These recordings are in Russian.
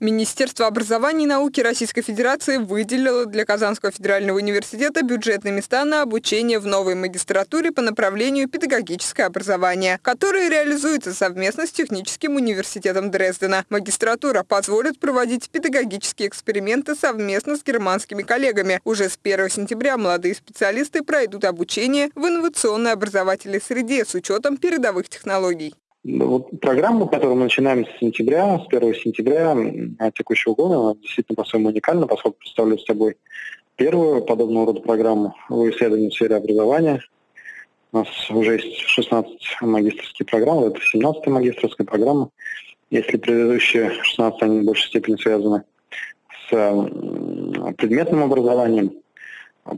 Министерство образования и науки Российской Федерации выделило для Казанского федерального университета бюджетные места на обучение в новой магистратуре по направлению педагогическое образование, которое реализуется совместно с Техническим университетом Дрездена. Магистратура позволит проводить педагогические эксперименты совместно с германскими коллегами. Уже с 1 сентября молодые специалисты пройдут обучение в инновационной образовательной среде с учетом передовых технологий. Вот программа, которую мы начинаем с сентября, с 1 сентября текущего года, она действительно по-своему уникальна, поскольку представляет собой первую подобного рода программу в исследовании в сфере образования. У нас уже есть 16 магистрских программ, это 17 магистрская программа. Если предыдущие 16, они в большей степени связаны с предметным образованием,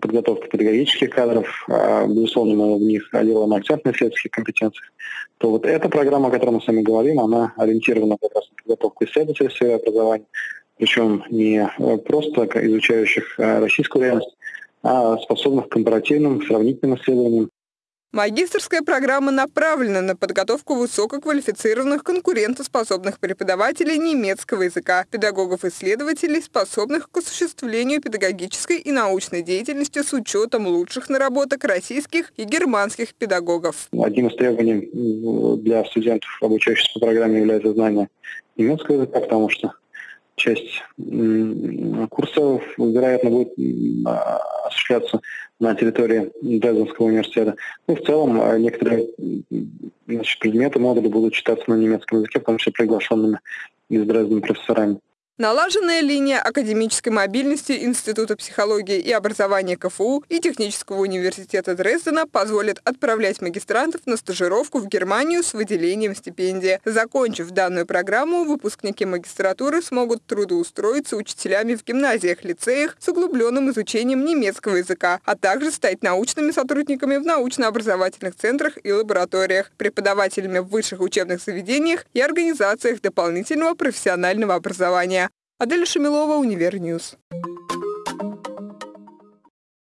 подготовка педагогических кадров, а, безусловно, мы в них делаем акцент на исследовательских компетенциях, то вот эта программа, о которой мы с вами говорим, она ориентирована как раз на подготовку исследователей в образования, причем не э, просто изучающих э, российскую реальность, а способных к компаративным, сравнительным исследованиям, Магистрская программа направлена на подготовку высококвалифицированных конкурентоспособных преподавателей немецкого языка, педагогов-исследователей, способных к осуществлению педагогической и научной деятельности с учетом лучших наработок российских и германских педагогов. Одним из требований для студентов, обучающихся по программе, является знание немецкого языка, потому что часть курсов, вероятно, будет осуществляться на территории Дрезденского университета. Ну, в целом, а, некоторые значит, предметы, модули будут читаться на немецком языке, в том числе приглашенными из Дрездена профессорами. Налаженная линия академической мобильности Института психологии и образования КФУ и Технического университета Дрездена позволит отправлять магистрантов на стажировку в Германию с выделением стипендии. Закончив данную программу, выпускники магистратуры смогут трудоустроиться учителями в гимназиях, лицеях с углубленным изучением немецкого языка, а также стать научными сотрудниками в научно-образовательных центрах и лабораториях, преподавателями в высших учебных заведениях и организациях дополнительного профессионального образования. Адель Шамилова, Univer News.